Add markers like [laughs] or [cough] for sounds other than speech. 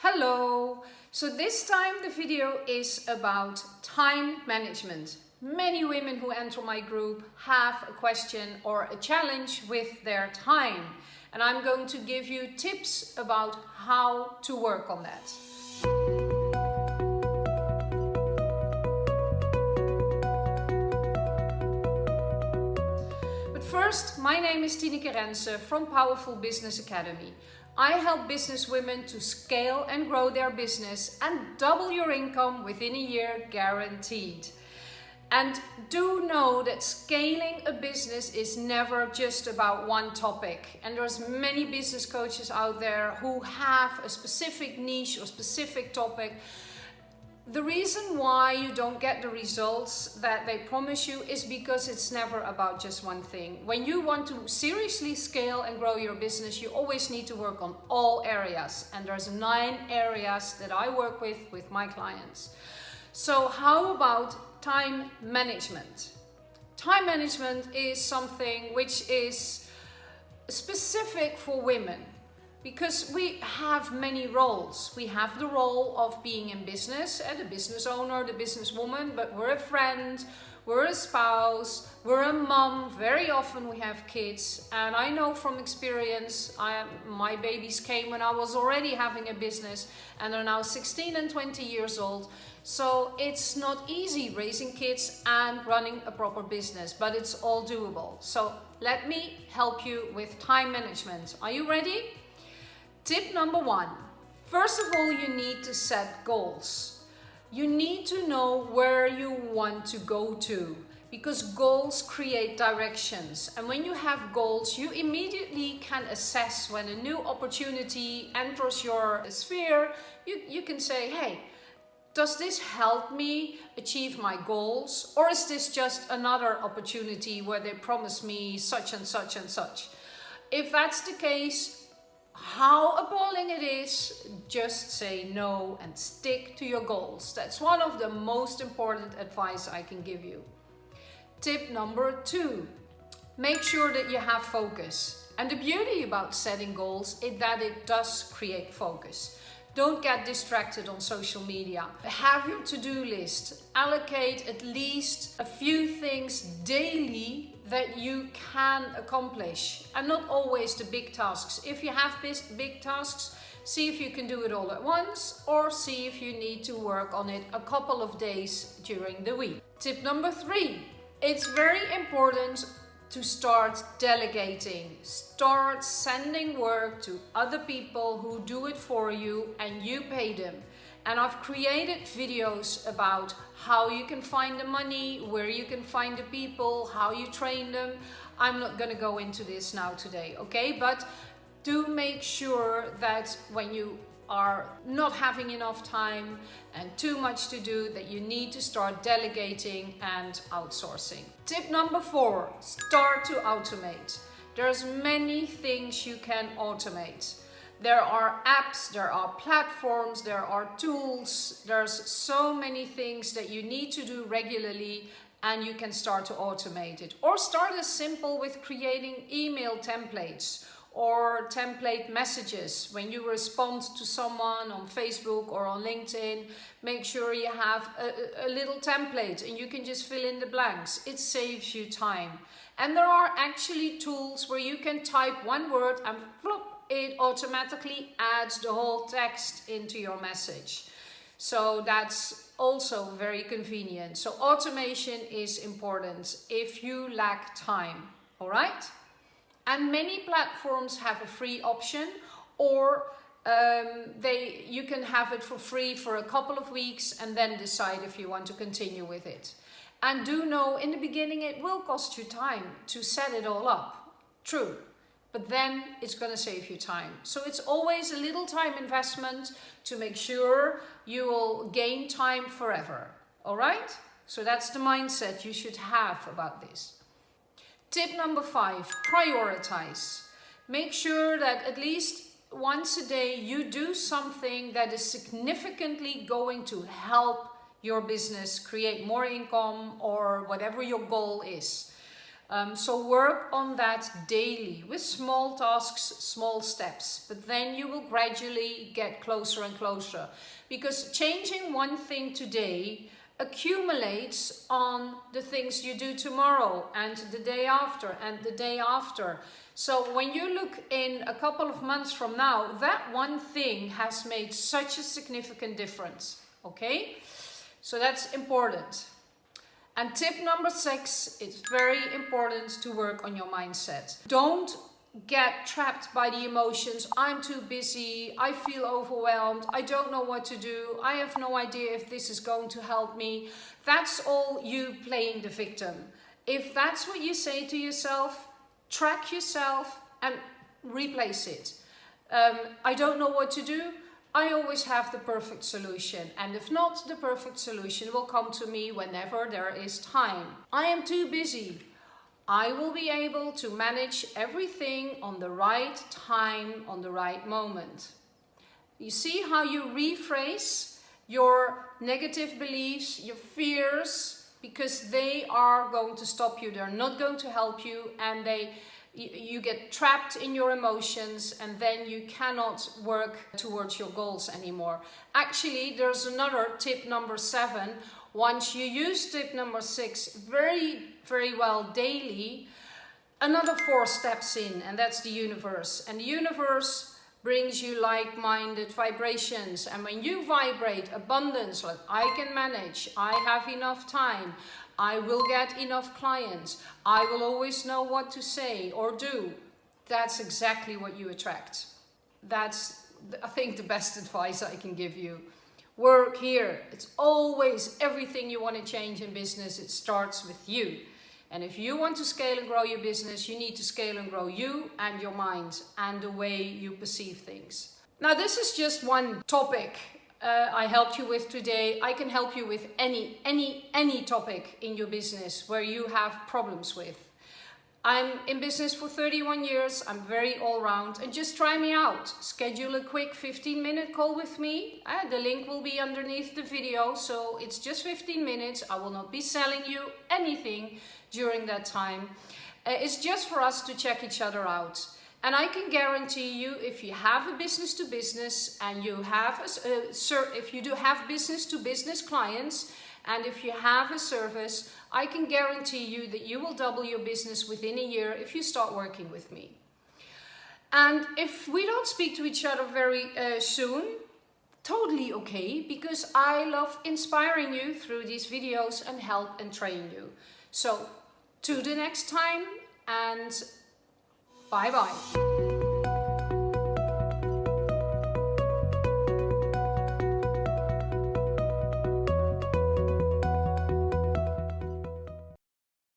Hello! So this time the video is about time management. Many women who enter my group have a question or a challenge with their time and I'm going to give you tips about how to work on that. But first, my name is Tineke Rense from Powerful Business Academy. I help business women to scale and grow their business and double your income within a year guaranteed. And do know that scaling a business is never just about one topic. And there's many business coaches out there who have a specific niche or specific topic the reason why you don't get the results that they promise you is because it's never about just one thing. When you want to seriously scale and grow your business, you always need to work on all areas. And there's nine areas that I work with with my clients. So how about time management? Time management is something which is specific for women because we have many roles. We have the role of being in business, uh, the business owner, the businesswoman, but we're a friend, we're a spouse, we're a mom, very often we have kids. And I know from experience, I, my babies came when I was already having a business and they're now 16 and 20 years old. So it's not easy raising kids and running a proper business, but it's all doable. So let me help you with time management. Are you ready? Tip number one, first of all, you need to set goals. You need to know where you want to go to because goals create directions. And when you have goals, you immediately can assess when a new opportunity enters your sphere. You, you can say, hey, does this help me achieve my goals? Or is this just another opportunity where they promise me such and such and such? If that's the case, how appalling it is, just say no and stick to your goals. That's one of the most important advice I can give you. Tip number two, make sure that you have focus. And the beauty about setting goals is that it does create focus. Don't get distracted on social media. Have your to-do list. Allocate at least a few things daily that you can accomplish and not always the big tasks. If you have big tasks, see if you can do it all at once or see if you need to work on it a couple of days during the week. Tip number three, it's very important to start delegating. Start sending work to other people who do it for you and you pay them. And I've created videos about how you can find the money, where you can find the people, how you train them. I'm not gonna go into this now today, okay? But do make sure that when you are not having enough time and too much to do that you need to start delegating and outsourcing. Tip number four, start to automate. There's many things you can automate. There are apps, there are platforms, there are tools, there's so many things that you need to do regularly and you can start to automate it. Or start as simple with creating email templates or template messages. When you respond to someone on Facebook or on LinkedIn, make sure you have a, a, little template and you can just fill in the blanks. It saves you time. And there are actually tools where you can type one word and flop, it automatically adds the whole text into your message. So that's also very convenient. So automation is important if you lack time, all right? And many platforms have a free option or um, they, you can have it for free for a couple of weeks and then decide if you want to continue with it. And do know in the beginning it will cost you time to set it all up. True but then it's going to save you time. So it's always a little time investment to make sure you will gain time forever. All right? So that's the mindset you should have about this. Tip number five, prioritize. Make sure that at least once a day you do something that is significantly going to help your business create more income or whatever your goal is. Um, so work on that daily with small tasks, small steps, but then you will gradually get closer and closer because changing one thing today accumulates on the things you do tomorrow and the day after and the day after. So when you look in a couple of months from now, that one thing has made such a significant difference, okay? So that's important. And tip number six, it's very important to work on your mindset. Don't get trapped by the emotions. I'm too busy. I feel overwhelmed. I don't know what to do. I have no idea if this is going to help me. That's all you playing the victim. If that's what you say to yourself, track yourself and replace it. Um, I don't know what to do. I always have the perfect solution and if not, the perfect solution will come to me whenever there is time. I am too busy. I will be able to manage everything on the right time, on the right moment. You see how you rephrase your negative beliefs, your fears, because they are going to stop you. They're not going to help you and they you get trapped in your emotions and then you cannot work towards your goals anymore. Actually, there's another tip number seven. Once you use tip number six very, very well daily, another four steps in and that's the universe. And the universe brings you like-minded vibrations. And when you vibrate abundance, like I can manage, I have enough time, I will get enough clients. I will always know what to say or do. That's exactly what you attract. That's, I think, the best [laughs] advice I can give you. Work here. It's always everything you want to change in business. It starts with you. And if you want to scale and grow your business, you need to scale and grow you and your mind and the way you perceive things. Now, this is just one topic uh, I helped you with today. I can help you with any, any, any topic in your business where you have problems with. I'm in business for 31 years. I'm very all round and just try me out. Schedule a quick 15 minute call with me. Uh, the link will be underneath the video. So it's just 15 minutes. I will not be selling you anything during that time. Uh, it's just for us to check each other out. And I can guarantee you, if you have a business to business and you have, a, uh, if you do have business to business clients, and if you have a service, I can guarantee you that you will double your business within a year if you start working with me. And if we don't speak to each other very uh, soon, totally okay, because I love inspiring you through these videos and help and train you. So, to the next time and Bye bye.